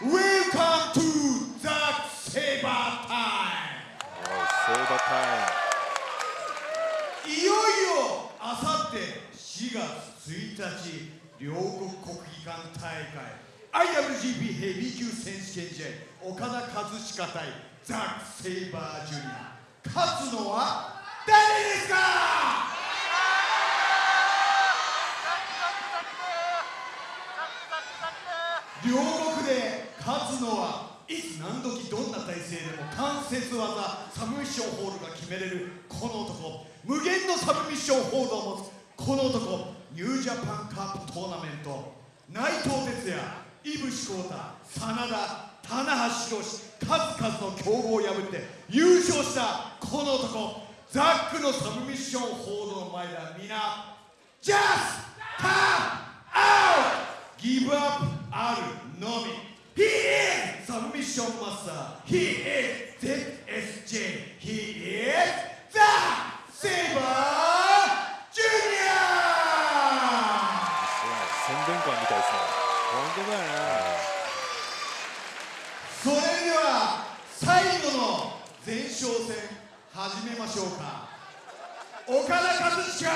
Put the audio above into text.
Welcome to the Saber Time! セーバータイいよいよあさって4月1日両国国技館大会。IWGP ヘビー級選手権試合岡田和親対ザック・セイバージュニア勝つのは誰ですか両国で勝つのはいつ何時どんな体勢でも関節技サブミッションホールドが決めれるこの男無限のサブミッションホールドを持つこの男ニュージャパンカップトーナメント内藤哲也飯伏幸太 SANADA棚橋宏数々の強豪を破って優勝したこの男ザックのサブミッションホールドの前では皆 Just come out! Give up あるのみションマスター He is ZSJ He is The Saber Junior 宣伝官みたいですね。本当だよねそれでは最後の前哨戦始めましょうか。岡田和親